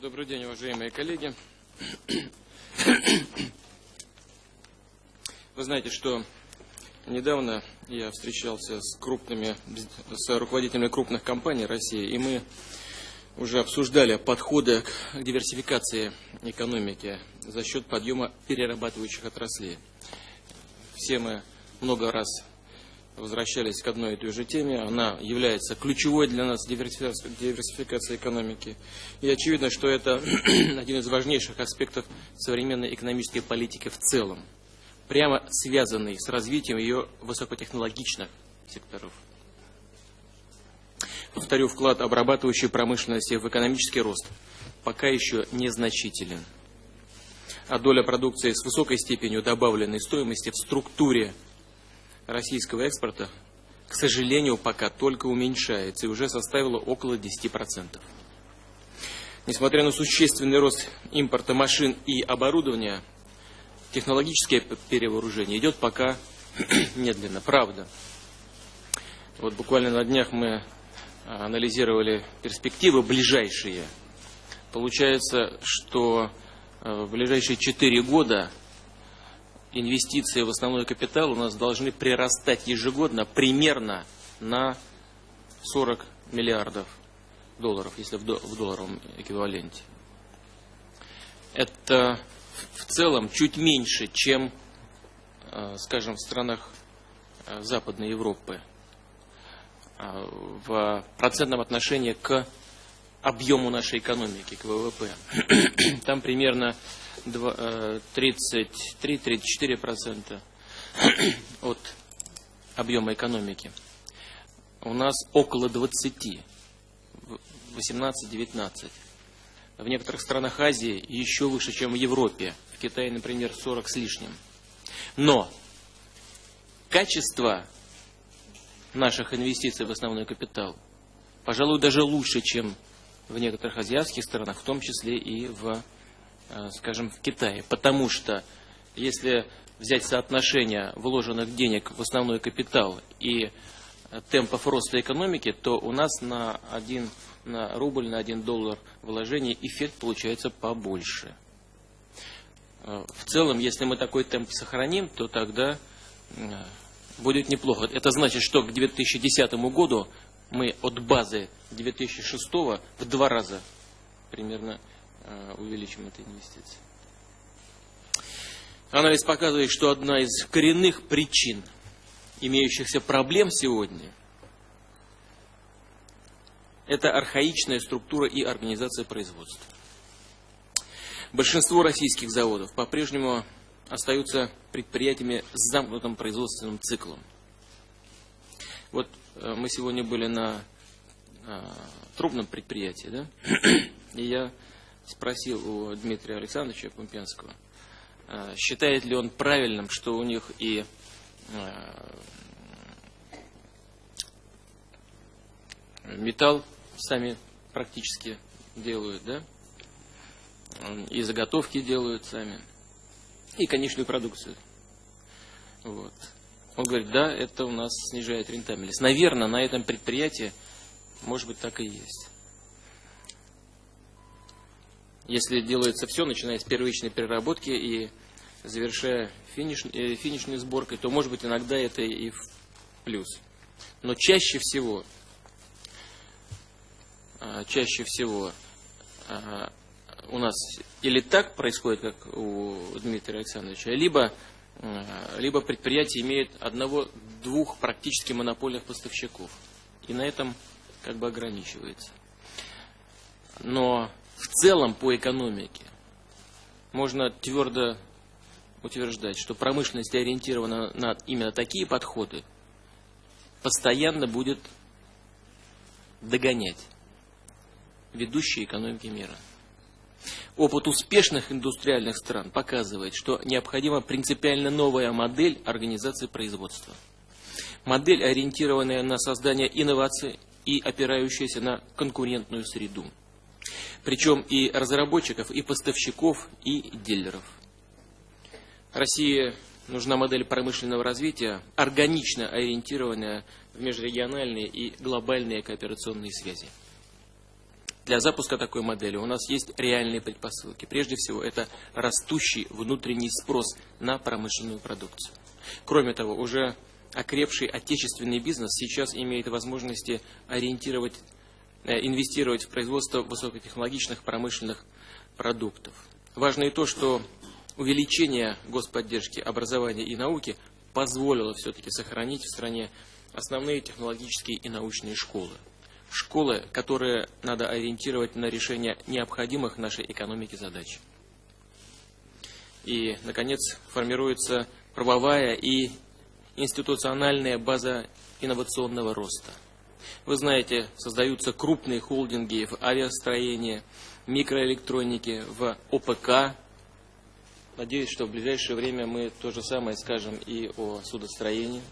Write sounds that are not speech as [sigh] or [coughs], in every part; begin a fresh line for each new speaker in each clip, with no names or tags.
Добрый день, уважаемые коллеги. Вы знаете, что недавно я встречался с крупными, с руководителями крупных компаний России, и мы уже обсуждали подходы к диверсификации экономики за счет подъема перерабатывающих отраслей. Все мы много раз возвращались к одной и той же теме. Она является ключевой для нас диверсификации экономики. И очевидно, что это [clears throat] один из важнейших аспектов современной экономической политики в целом, прямо связанный с развитием ее высокотехнологичных секторов. Повторю, вклад обрабатывающей промышленности в экономический рост пока еще незначителен. А доля продукции с высокой степенью добавленной стоимости в структуре российского экспорта, к сожалению, пока только уменьшается и уже составила около 10%. Несмотря на существенный рост импорта машин и оборудования, технологическое перевооружение идет пока [clears throat] медленно. Правда. Вот буквально на днях мы а, анализировали перспективы ближайшие. Получается, что а, в ближайшие 4 года инвестиции в основной капитал у нас должны прирастать ежегодно примерно на 40 миллиардов долларов, если в долларовом эквиваленте. Это в целом чуть меньше, чем, э, скажем, в странах э, Западной Европы э, в процентном отношении к объему нашей экономики, к ВВП. [clears throat] Там примерно 33-34% [coughs] от объема экономики. У нас около 20, 18-19. В некоторых странах Азии еще выше, чем в Европе. В Китае, например, 40 с лишним. Но качество наших инвестиций в основной капитал, пожалуй, даже лучше, чем в некоторых азиатских странах, в том числе и в Э, скажем, в Китае. Потому что если взять соотношение вложенных денег в основной капитал и темпов роста экономики, то у нас на, один, на рубль, на один доллар вложения эффект получается побольше. Э, в целом, если мы такой темп сохраним, то тогда э, будет неплохо. Это значит, что к 2010 году мы от базы 2006 в два раза примерно Э, увеличим эти инвестиции. Анализ показывает, что одна из коренных причин имеющихся проблем сегодня это архаичная структура и организация производства. Большинство российских заводов по-прежнему остаются предприятиями с замкнутым производственным циклом. Вот э, мы сегодня были на э, трубном предприятии, да? [clears throat] И я спросил у Дмитрия Александровича Пумпенского, э, считает ли он правильным, что у них и э, металл сами практически делают, да, и заготовки делают сами, и конечную продукцию. Вот. Он говорит, да, это у нас снижает рентабельность. Наверное, на этом предприятии, может быть, так и есть если делается все, начиная с первичной переработки и завершая финиш, э, финишной сборкой, то может быть иногда это и в плюс. Но чаще всего, а, чаще всего а, у нас или так происходит, как у Дмитрия Александровича, либо, а, либо предприятие имеет одного-двух практически монопольных поставщиков. И на этом как бы ограничивается. Но в целом по экономике можно твердо утверждать, что промышленность ориентирована на именно такие подходы, постоянно будет догонять ведущие экономики мира. Опыт успешных индустриальных стран показывает, что необходима принципиально новая модель организации производства. Модель, ориентированная на создание инноваций и опирающаяся на конкурентную среду причем и разработчиков, и поставщиков, и дилеров. России нужна модель промышленного развития, органично ориентированная в межрегиональные и глобальные кооперационные связи. Для запуска такой модели у нас есть реальные предпосылки. Прежде всего, это растущий внутренний спрос на промышленную продукцию. Кроме того, уже окрепший отечественный бизнес сейчас имеет возможности ориентировать, инвестировать в производство высокотехнологичных промышленных продуктов. Важно и то, что увеличение господдержки образования и науки позволило все-таки сохранить в стране основные технологические и научные школы. Школы, которые надо ориентировать на решение необходимых нашей экономике задач. И, наконец, формируется правовая и институциональная база инновационного роста. Вы знаете, создаются крупные холдинги в авиастроении, микроэлектронике, в ОПК. Надеюсь, что в ближайшее время мы то же самое скажем и о судостроении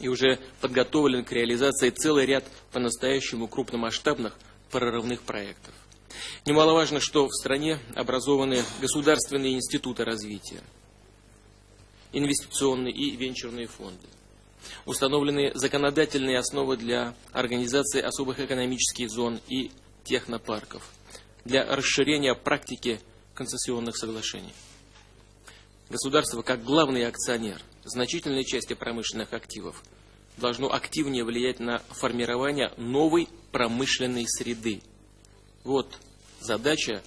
и уже подготовлен к реализации целый ряд по-настоящему крупномасштабных прорывных проектов. Немаловажно, что в стране образованы государственные институты развития, инвестиционные и венчурные фонды. Установлены законодательные основы для организации особых экономических зон и технопарков, для расширения практики концессионных соглашений. Государство, как главный акционер значительной части промышленных активов, должно активнее влиять на формирование новой промышленной среды. Вот задача,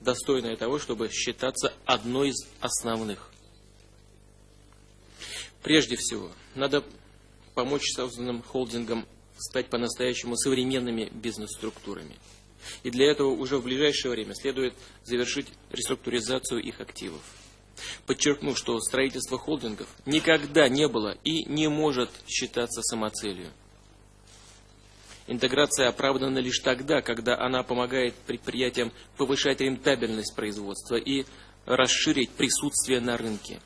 достойная того, чтобы считаться одной из основных. Прежде всего, надо помочь созданным холдингам стать по-настоящему современными бизнес-структурами. И для этого уже в ближайшее время следует завершить реструктуризацию их активов подчеркнув, что строительство холдингов никогда не было и не может считаться самоцелью. Интеграция оправдана лишь тогда, когда она помогает предприятиям повышать рентабельность производства и расширить присутствие на рынке.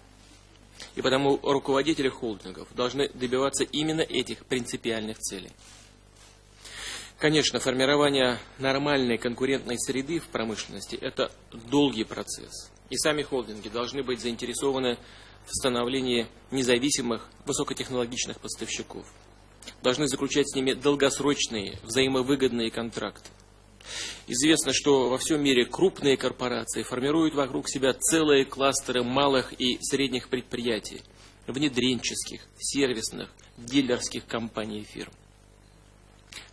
И потому руководители холдингов должны добиваться именно этих принципиальных целей. Конечно, формирование нормальной конкурентной среды в промышленности – это долгий процесс и сами холдинги должны быть заинтересованы в становлении независимых высокотехнологичных поставщиков. Должны заключать с ними долгосрочные, взаимовыгодные контракты. Известно, что во всем мире крупные корпорации формируют вокруг себя целые кластеры малых и средних предприятий, внедренческих, сервисных, дилерских компаний и фирм.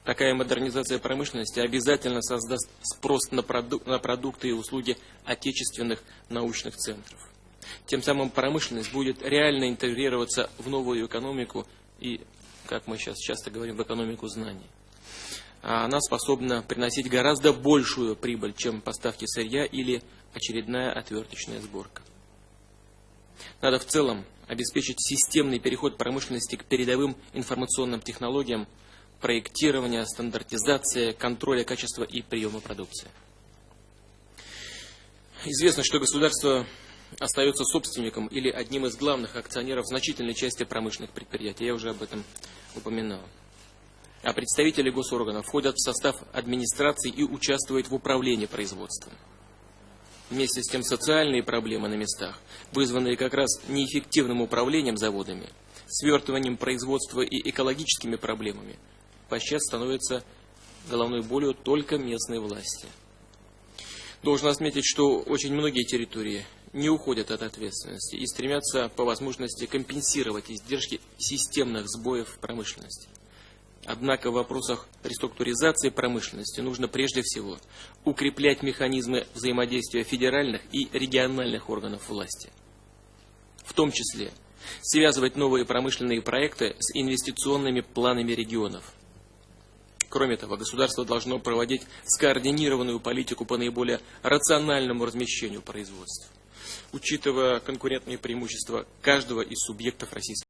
Такая модернизация промышленности обязательно создаст спрос на, проду на продукты и услуги отечественных научных центров. Тем самым промышленность будет реально интегрироваться в новую экономику и, как мы сейчас часто говорим, в экономику знаний. А она способна приносить гораздо большую прибыль, чем поставки сырья или очередная отверточная сборка. Надо в целом обеспечить системный переход промышленности к передовым информационным технологиям, проектирования, стандартизация, контроля качества и приема продукции. Известно, что государство остается собственником или одним из главных акционеров значительной части промышленных предприятий. Я уже об этом упоминал. А представители госорганов входят в состав администрации и участвуют в управлении производством. Вместе с тем социальные проблемы на местах, вызванные как раз неэффективным управлением заводами, свертыванием производства и экологическими проблемами, подчас становится головной болью только местной власти. Должен отметить, что очень многие территории не уходят от ответственности и стремятся по возможности компенсировать издержки системных сбоев промышленности. Однако в вопросах реструктуризации промышленности нужно прежде всего укреплять механизмы взаимодействия федеральных и региональных органов власти. В том числе связывать новые промышленные проекты с инвестиционными планами регионов – Кроме того, государство должно проводить скоординированную политику по наиболее рациональному размещению производства, учитывая конкурентные преимущества каждого из субъектов российской